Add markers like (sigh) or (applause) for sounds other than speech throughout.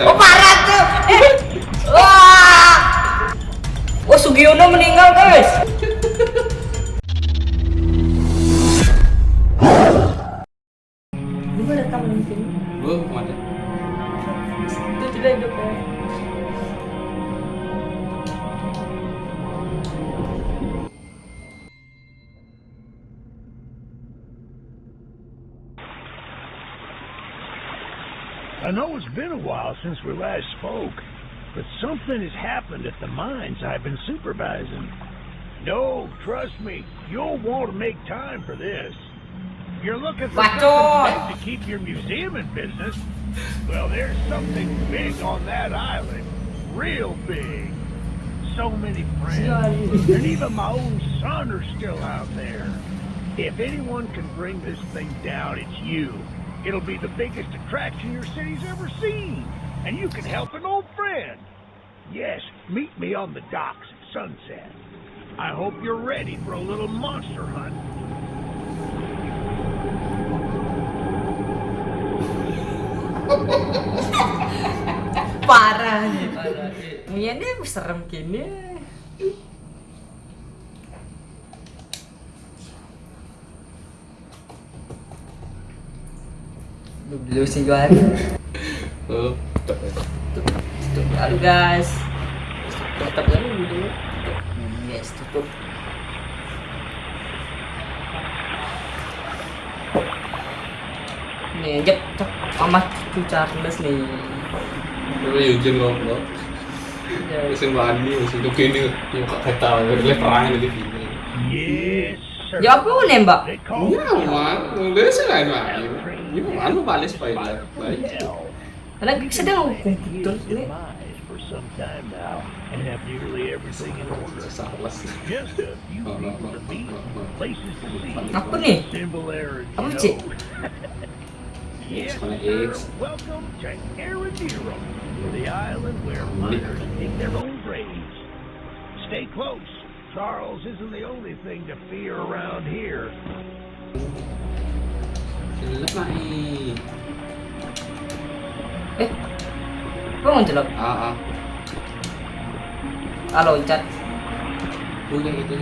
Oh parah tuh. Eh. Wah. Oh Sugiono meninggal guys. Since we last spoke, but something has happened at the mines I've been supervising. No, trust me, you'll want to make time for this. You're looking for something to keep your museum in business? Well, there's something big on that island. Real big. So many friends. and even my own son are still out there. If anyone can bring this thing down, it's you. It'll be the biggest attraction your city's ever seen. And you can help an old friend. Yes, meet me on the docks at sunset. I hope you're ready for a little monster hunt. Parah (laughs) nih. Parah. Iya nih serem gini. Dulu sih Juan. Oh, tetep ya. Tutup, tutup. Halo guys. Tutup dulu dulu. Tutup. Yes, tutup. Nih, jep, cek sama cucu Charles nih. Lu Eugene goblok. Ya, Mesin Bani, mesin itu gini. Yang kok kata, udah perang gitu. Yes, sir. Ya apa nih mbak? They call Iya, man. Mulai sih lain lain. Ini mana balik spoiler. Baik. Hell. Karena sedang hukum betul ini. Demise for some time now and have nearly everything in order. Salas. Just a few people to meet, no, no. places to see. Apa nih? Simple errands, Apa sih? (laughs) Yes, sir. Welcome to Aradiro, the island where miners dig their own graves. Stay close. Charles isn't the only thing to fear around here. Jelek naik. Eh, apa mau jelek? Ah, ah. Ah loncat. Punya itu.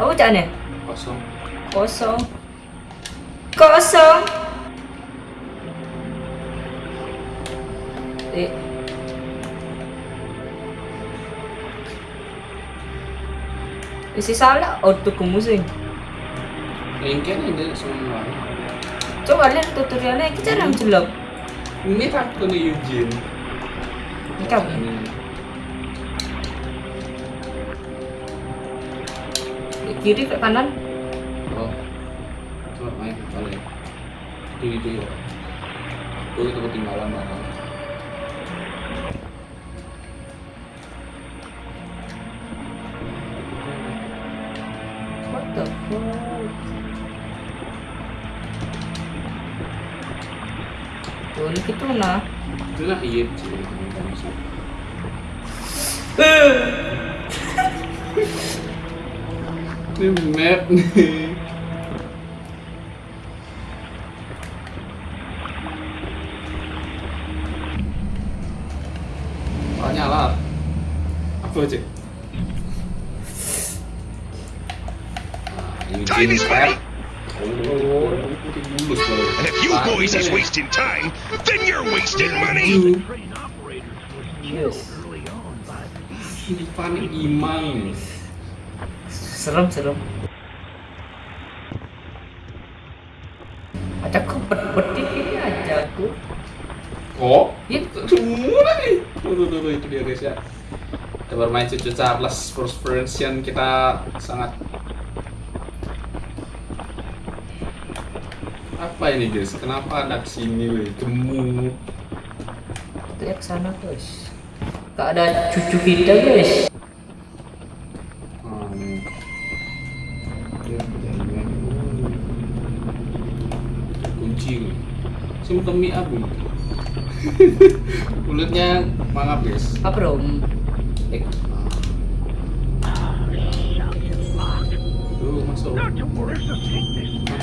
Apa cak nih? Kosong. Kosong. Kosong. Eh. Isi salah auto ke Lengket ini semua. Coba lihat tutorialnya kita cara jelek. Ini Eugene. Ini kan. Ini. Di kiri ke kanan. Oh. Coba main. Itu ketinggalan banget. Gitu nah. Itu lah iya sih. (laughs) Ini map (laughs) nih. Oh nyala. Apa cek? Time is money. Boys is wasting time, then you're wasting money. Yes. imang. Serem, serem. Ada kebet-betit ini aja aku. Oh, Itu. semua nih. Tuh, tuh, tuh, tuh, itu dia guys ya. Kita bermain cucu Charles first version kita sangat apa ini guys? Kenapa ada ke sini weh? Jemu. Kita ke sana, guys. Gak ada cucu kita, guys. Hmm. Ya, jaringan. Kunci weh. Sini temi abu. Kulitnya mangap guys. Apa dong? Eh. Duh, masuk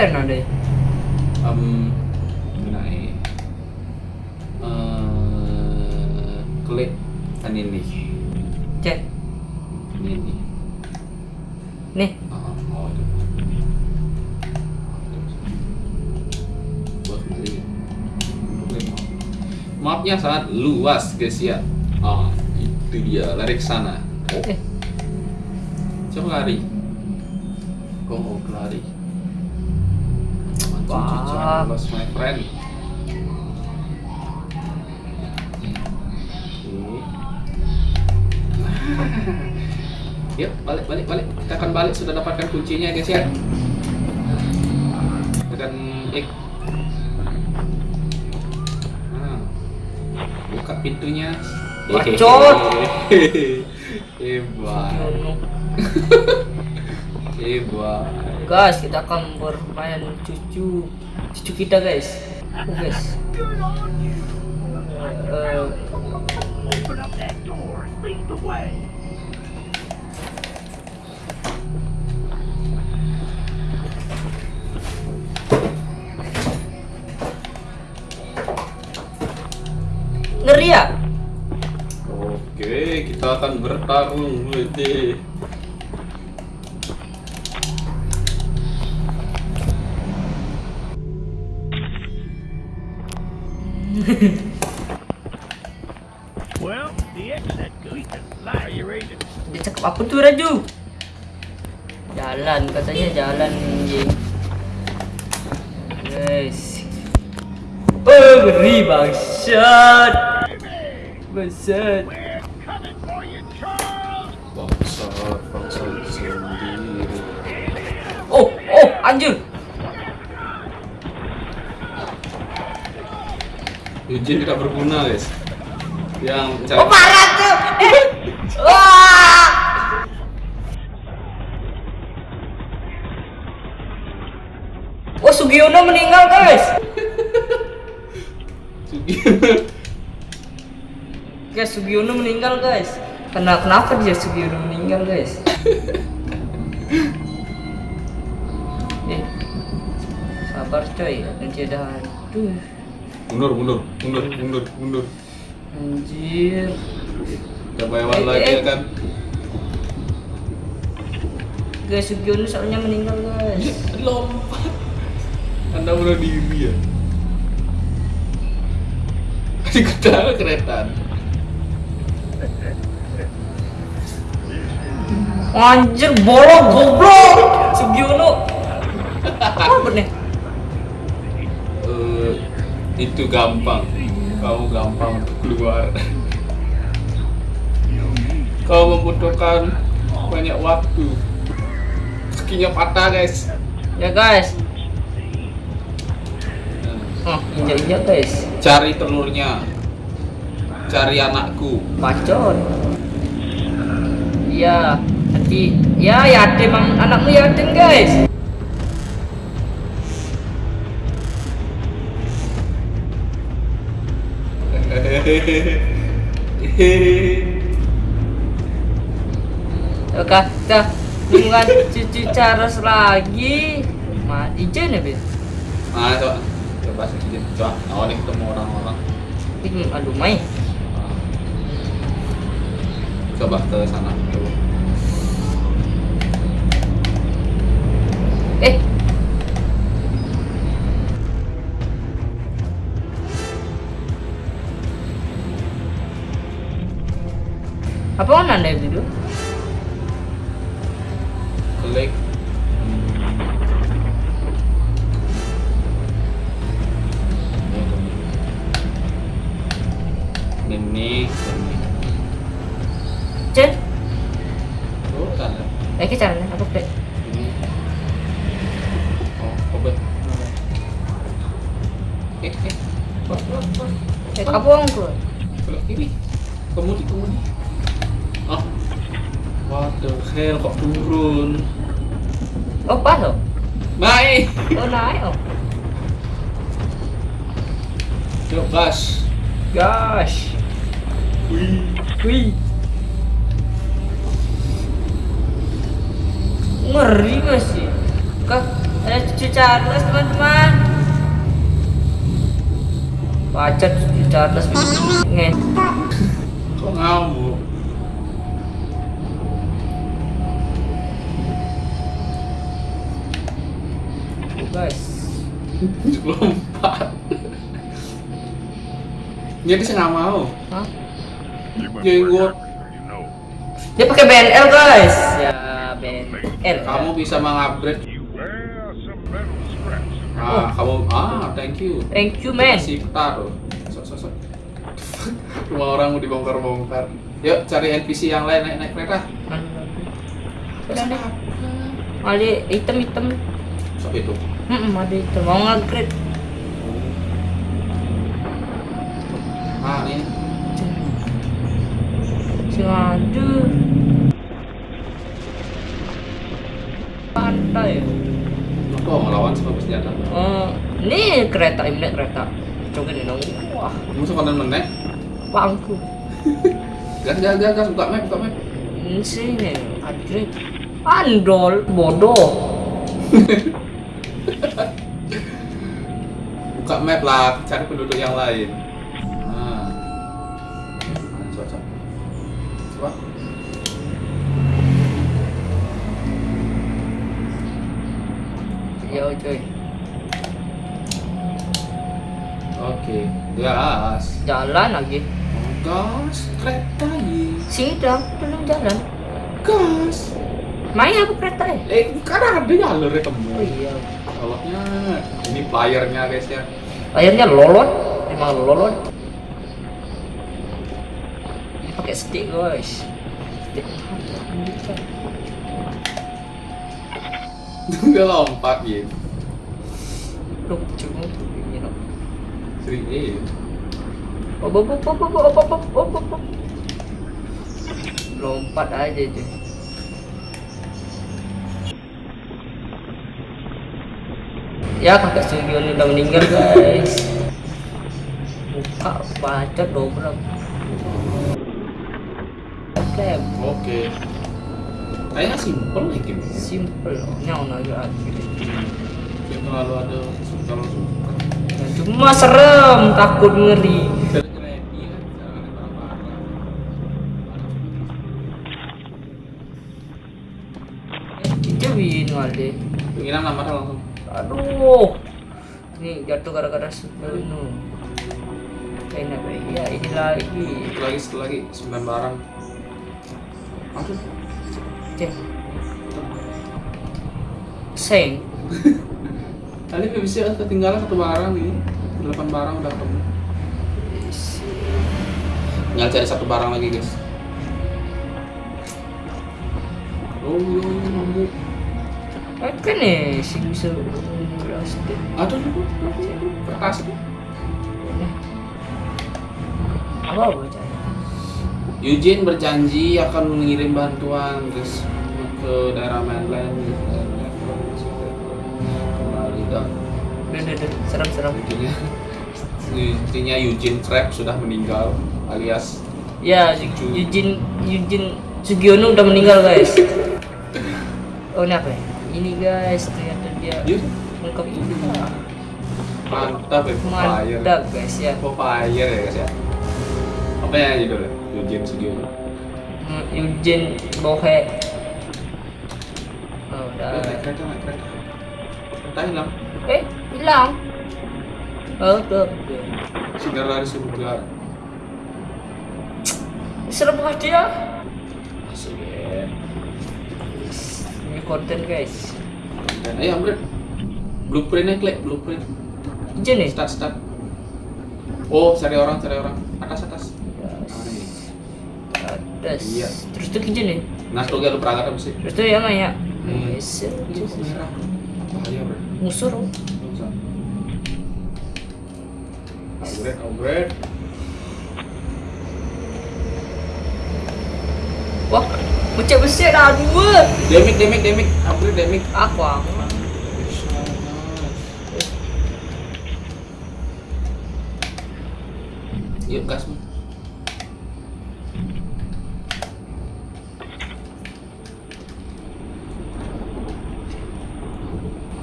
Ini sana deh. um, naik eh klik kan ini Cek. ini ini Nih. Ah, oh itu mapnya sangat luas guys ya ah itu dia lari ke sana oh Eh. coba lari kok mau lari Wah. My friend. (laughs) Yuk, balik, balik, balik. Kita akan balik. Sudah dapatkan kuncinya, guys ya. Tekan X. Nah. Buka pintunya. Bacot. (laughs) Hebat. (laughs) Hebat. Guys, kita akan bermain cucu cucu kita guys. Oh, guys. Ngeri ya? Oke, kita akan bertarung, Wede. Well, the exit Dia cakap apa tuh Raju? Jalan katanya jalan anjing. Guys. Oh, ngeri bangsat. Bangsat. We're coming for you, Charles! Bangsat, bangsat sendiri. Oh, oh, anjir. Eugene tidak berguna, guys. Yang Oh, parah tuh. Eh. Wah. Oh, Sugiono meninggal, guys. (laughs) Guys, Sugiono meninggal, guys. Kena kenapa dia Sugiono meninggal, guys? (laughs) eh. Sabar, coy. Nanti ada hantu. Mundur, mundur, mundur, mundur, mundur. Anjir. Coba hewan Eh, lagi eh. ya kan. Guys, Sugiono soalnya meninggal, guys. Lompat. Anda bunuh diri ya. (laughs) Di kereta. Anjir, bolong goblok. Sugiono. (laughs) Apa nih? Itu gampang. Kamu gampang untuk keluar. Kau membutuhkan banyak waktu. Kakinya patah guys. Ya, guys. Oh, injak-injak, guys. Cari telurnya. Cari anakku. Bacot. Iya, nanti ya yatim Am- anakmu yatim, guys. Oke, kita dengan cucu Charles lagi. Ma, izin ya, Bin? Nah, coba. Coba sedikit. Coba. Awalnya ketemu orang-orang. Ini aduh, Mai. Ah. Coba ke sana. Coba. Eh. Apa mana Oh quá rồi naik Tôi lái oh. Yo gas Gas Ui. Ui. Ngeri gak sih Kok ada cucu Charles teman-teman Pacar cucu Charles Nge Kok ngawur Guys, Lompat. Jadi saya nggak mau. Hah? You know. Dia pakai BNL guys. Ya BNL. Kamu bisa mengupgrade. Ah, kamu ah, thank you. Thank you man. Si taruh. Sok, sok, sok. (laughs) Rumah orang mau dibongkar-bongkar. Yuk cari NPC yang lain naik naik kereta. Udah deh. Ada item-item. Sok itu. Hmm, ada item. Mau nge-upgrade. Ah, ini. Sing aduh. Pantai. Aku mau ngelawan sama senjata. Oh, ini kereta ini kereta. Coba nih dong. Wah, Kamu suka menek? bangku. (laughs) Gas, gas, gas, gas. Buka map, buka map. Ini sini upgrade. Andol bodoh. (laughs) map lah, cari penduduk yang lain. Nah. Nah, coba, coba. Yo coy. Oke, gas. Jalan lagi. Oh, gas, kereta ini. Sidang belum jalan. Gas. Main apa kereta ya? Eh, kan ada jalurnya temu. Oh iya. Koloknya, ini playernya guys ya. Akhirnya lolot, emang lolot. Ini pakai stick guys. Stick. (laughs) Dia lompat gitu. Lucu ini loh. Sering eh. Oh, oh, oh, oh, oh, oh, oh, oh, oh, oh. Lompat aja tuh. Ya kakak studio ini udah meninggal guys. Buka baca dobrak. Oke, Oke. Kayaknya simple nih game. simple. Nyaw lagi akhirnya. Gak terlalu ada terlalu suka. Cuma serem, takut ngeri. Kita win wale. Penginan nama langsung. Aduh. Ini jatuh gara-gara. Enak be. Ya ini lagi. Satu lagi, satu lagi, sembilan barang. Langsung. Cek. Seng. (laughs) Tadi bisa ketinggalan satu barang nih. Delapan barang udah ketemu. Tinggal cari satu barang lagi guys. Oh, yo, yo, Eh, kan nih si bisa plastik. Aduh, kertas itu. Apa? Eugene berjanji akan mengirim bantuan guys ke daerah mainland kembali dan. Serem-serem. intinya intinya Eugene Crab sudah meninggal alias Ya, Yujin Yujin Sugiono udah meninggal guys. (laughs) Oh ini apa ya? Ini guys, ternyata dia lengkap ini. mantap ya fire Mantap guys ya. oh fire ya guys ya apa ya judulnya Eugene Sugiono Hmm, Yujin Bohe. Oh, Eh, udah. naik kereta naik kereta kereta hilang Eh, hilang. Oh, tuh. sinar dari surga Serem banget dia. Konten guys. dan ayo upgrade blueprintnya klik blueprint Yujin nih. start start oh cari orang cari orang atas atas Atas. Iya. Terus tuh Yujin nih. nah tuh gak lu perangkat apa sih Terus tuh ya Maya. Nice. Ini kok merah. Bahaya bro. Musur. Upgrade, upgrade. Wah, besar dah dua. Damage, damage, damage. Upgrade, damage. Aku ah. Yuk gas.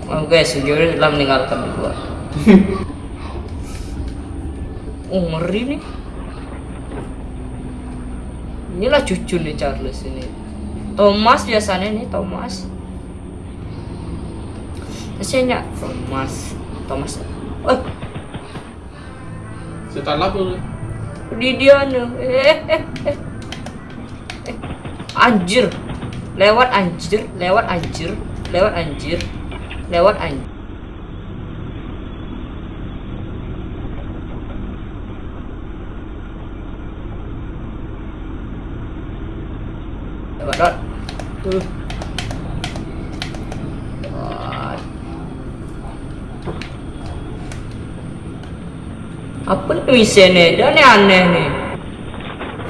Oh guys, Sugiri telah meninggalkan gua. (laughs) oh ngeri nih. Inilah cucu nih Charles ini. Thomas biasanya nih Thomas. Kasiannya Thomas. Thomas. Oh, Setelah apa? di dia nih. Eh, eh, eh. Eh. Anjir. Lewat anjir, lewat anjir, lewat anjir, lewat anjir. Lewat dot. Uh. Lewat. Apa nih misalnya? Dia nih aneh nih.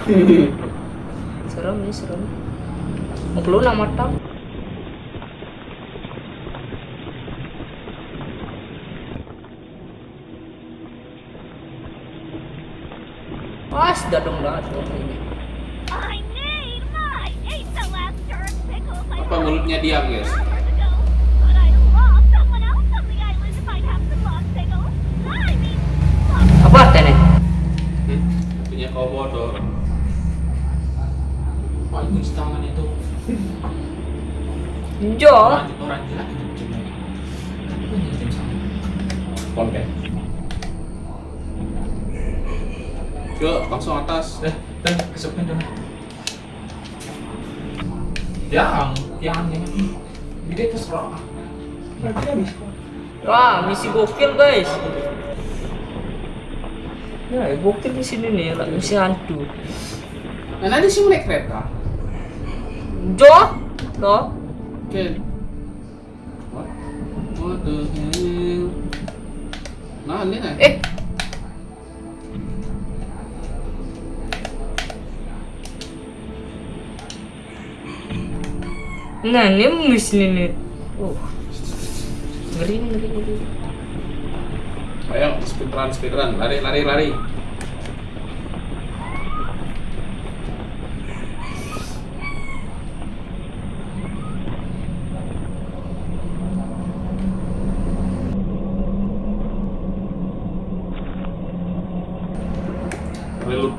(laughs) serem nih serem. Mau keluar nama tak? Pas dadong dadong ini. I need my ate the last jar of pickles I Apa mulutnya diam guys? hours ago. But I love someone else on the island if I have some lost pickles. I mean, lost Apa artinya? Hmm? Punya kau bodoh. Wah, itu di tangan itu. Cuma. Konten. Yuk, langsung atas. Eh, dan kesepin dong. Yang, yang ini. Gede terserah. Nanti habis. Wah, misi gokil guys. Ya, gokil di sini nih, lah, misi hantu. Nah, nanti sih mulai kereta. Jo, lo, Oke. What? The hell? Nah, ini nih. eh, Nah, ini misi nih. Oh, ngeri ngeri, ngeri. Ayo, speedrun, speedrun. Lari, lari, lari.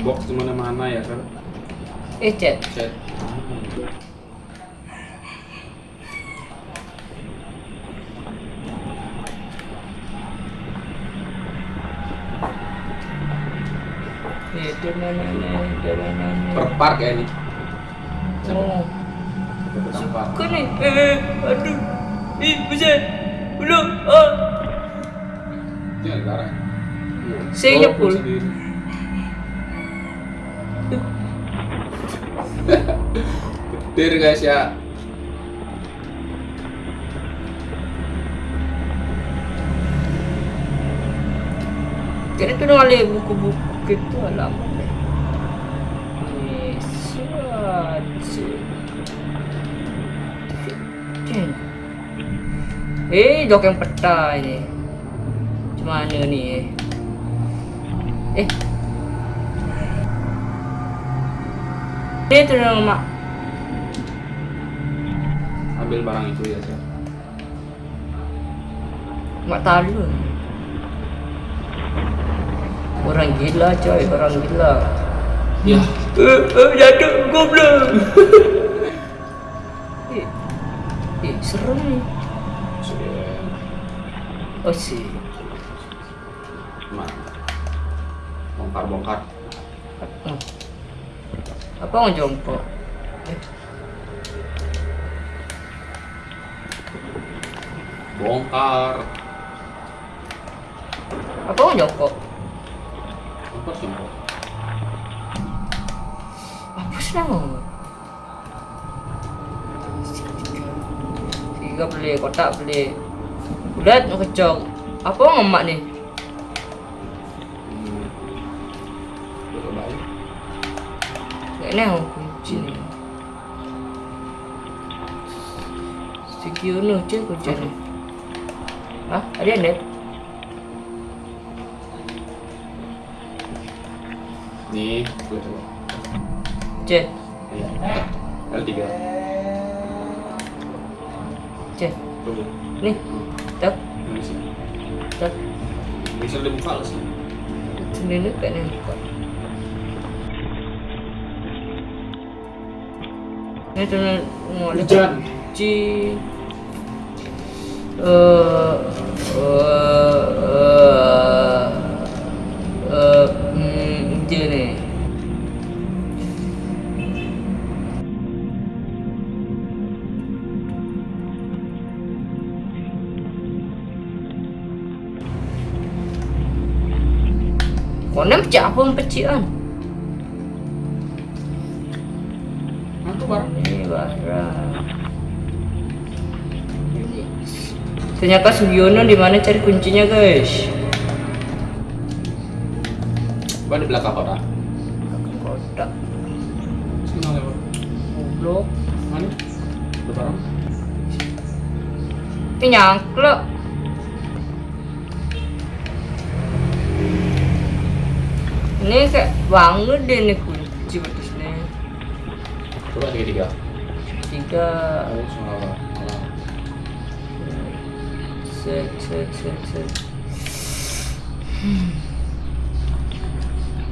Box di mana-mana ya kan? Eh, chat. Chat. Eh, di mana nih, di mana nih? Per park ya ini. Oh, kau nih. Eh, aduh. Ih, bisa. Belum. Ah. Ada darah. Saya Oh, nyepul. Sendiri. Getir guys ya. Jadi tu nak lihat buku-buku gitu alamat. Yes, Jen. Eh, jok yang peta ini. Macam mana ni eh? Eh. Ini tu nama mak. Ambil barang itu ya, Sir. Mak talu. Orang gila coy, orang gila. Ya, Eh, eh, jatuh goblok. (laughs) eh, eh, serem. Oh sih. Nah. Bongkar-bongkar. Hmm. Apa orang jongkok? Eh, Bongkar. apa orang jongkok? Bongkar siapa? Apa sih nama? tiga beli kotak beli udah ngekecok apa ngemak nih cek kunci nih ah ada net Nih, gue coba. cek Iya. L3. cek Coba. nih tak Bisa dibuka lah sih. sendiri kayaknya buka ini Hujan. eh eh eh eh hmm, Konem pecah apa pecian? Ternyata Sugiono di mana cari kuncinya guys? Coba di belakang kota. Kotak. Sini lewat. Goblok. Mana? Ada barang. Ini nyangklek. Ini kayak banget deh nih kunci betusnya. Coba tiga tiga. Tiga. Oh, Set set set. Hmm.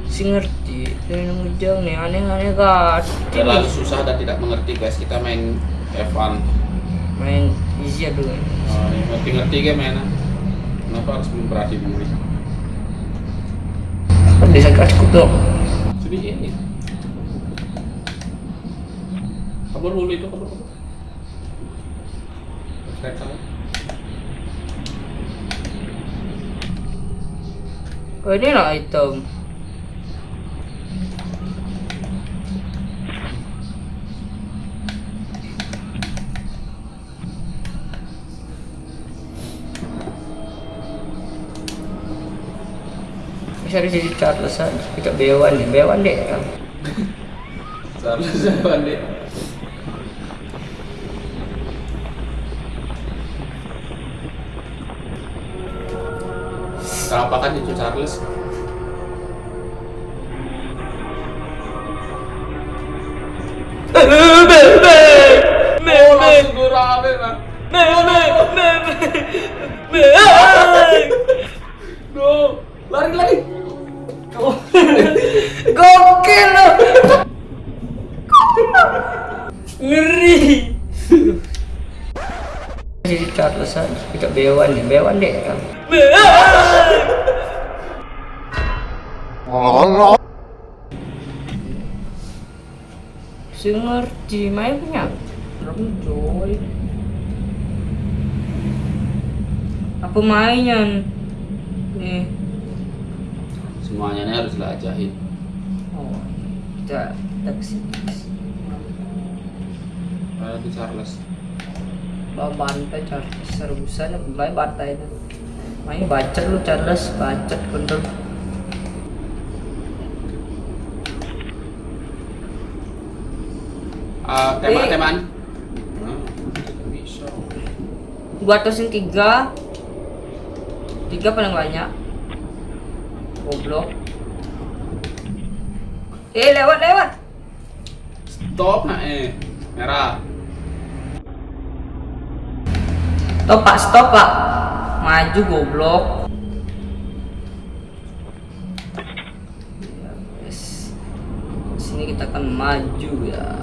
Si ngerti, nih aneh-aneh kan. Terlalu susah dan tidak mengerti guys. Kita main F1. Main easy dulu. Oh, ngerti-ngerti kan mainan. Kenapa harus memperhati diri? Desa cukup dong. Sedih ini. Kabur dulu itu kabur kabur. Saya salah. Oh ini lah item. Bisa di sini Charlesan, kita bewan nih, bewan deh. Salah siapa deh? Charles? No, lari lari. Gokil loh. Ngeri. Jadi Charlesan, kita bewan nih, bewan deh. Si ngerti, main punya. Coy. Apa mainan? Nih. Semuanya ini harus dilajahin. Oh, kita kita ke sini. Kayak di Charles. Bantai Charles serbusan bantai itu. Main bacot lu Charles, bacot bener. Teman Eh. teman. Hmm, Bisa. Gua tusin tiga, tiga paling banyak. Goblok. Eh lewat lewat. Stop nak eh. Merah. Stop pak, stop pak. Maju goblok. Sini kita akan maju ya.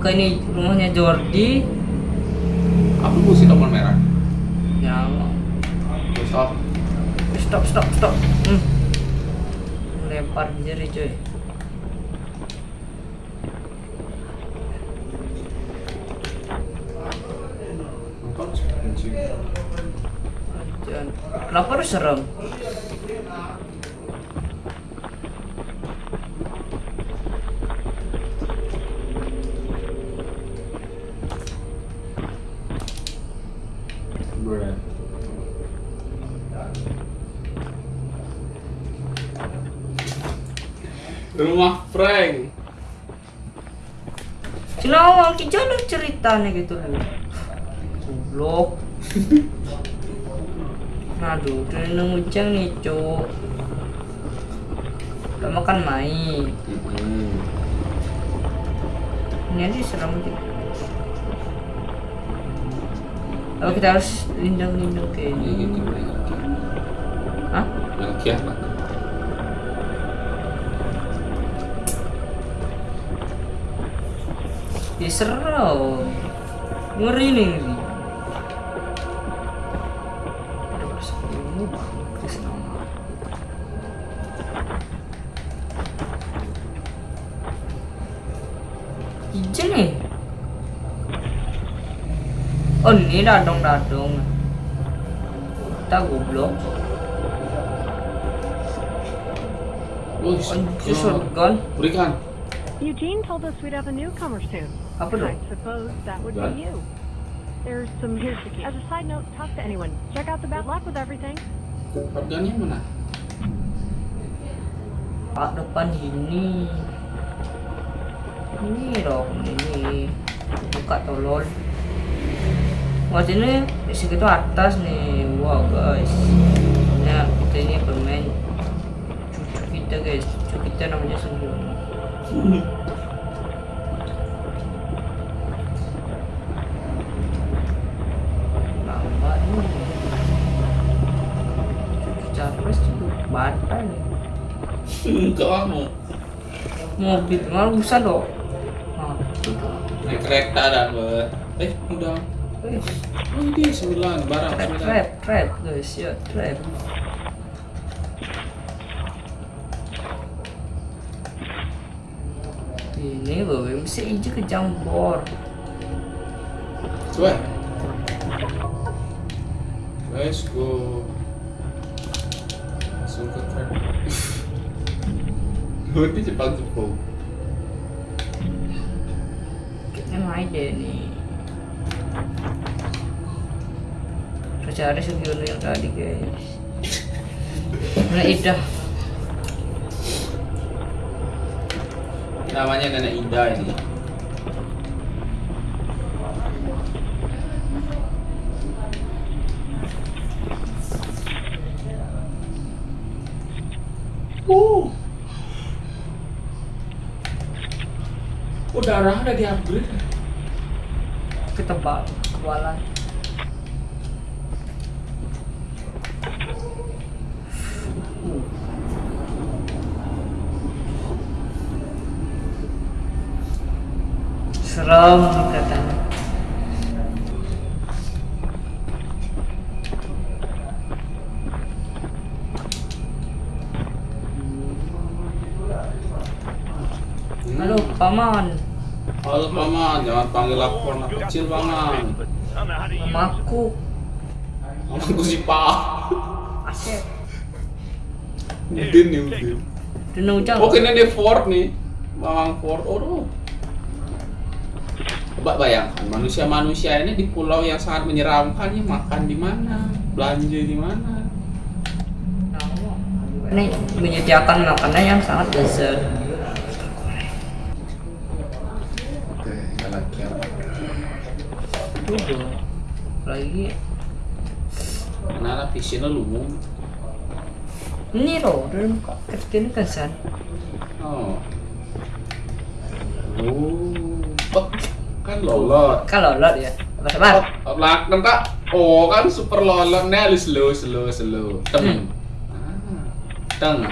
Oke ini rumahnya Jordi. Apa mesti tombol merah? Yang Stop. stop stop stop. Hmm. Lempar jari? Jangan. Kenapa harus serem? Rumah prank. Cilawang ki jalur ceritanya gitu. Goblok. (laughs) Aduh, udah nunggucang nih, cuk. Udah makan main. Mm-mm. Ini aja serem sih. Oh, kita harus lindung-lindung kayak Ini ini. gitu. Hah? Melkiah pak. Ya seru. Ngeri nih. Hijau nih. Oh ini dadong-dadong. Kita goblok. Oh, Anjir shotgun. Berikan. Eugene told us we'd have a newcomer soon. Apa dong? I suppose that would be you. There's some here's the key. As a side note, talk to anyone. Check out the. Good luck with everything. Harganya mana? Pak depan ini. Ini dong, ini. Buka tolol. Wah sini di situ atas nih. Wow guys. Nah kita ini bermain cucu kita guys. Cucu kita namanya Sungguh. Lama ini. Cucu capres cucu bata nih. Kamu mobil malah bisa dong nah, naik kereta dan. Eh, udah. eh, Oh, ini sembilan barang trap sembilan. trap trap guys ya trap ini loh bisa hijau ke jambor Coba. Let's go. Langsung ke trap. Berarti Jepang Jepang. kayaknya main deh cari Sugiono yang tadi guys Nah Ida Namanya Nenek Ida ini. Darah udah di upgrade. ketebak kebalan serem katanya halo paman Halo paman, jangan panggil aku anak kecil paman. Mamaku Mamaku si. Asep Udin nih Udin. Dino ujang Oh kini di Ford nih, Mamang Ford. Oh. Coba bayangkan manusia-manusia ini di pulau yang sangat menyeramkan ya makan di mana, belanja di mana. ini menyediakan makanan yang sangat lezat Oke, lagi Tuh, lagi Karena visinya lumung. ini loh dalam kecil kan san Oh. Oh. Kan lolot. kalau lot ya apa sabar Lah, kak. Oh, kan super lolot nih, slow, slow, slow. Tem. Hmm. Ah. Teng.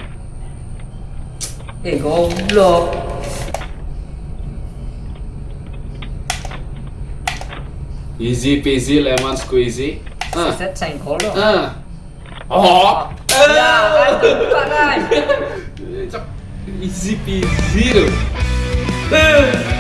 eh goblok Easy peasy lemon squeezy. Ah. set sengkolo Ah. Oh. ya kan kan. (laughs) Easy peasy. Eh.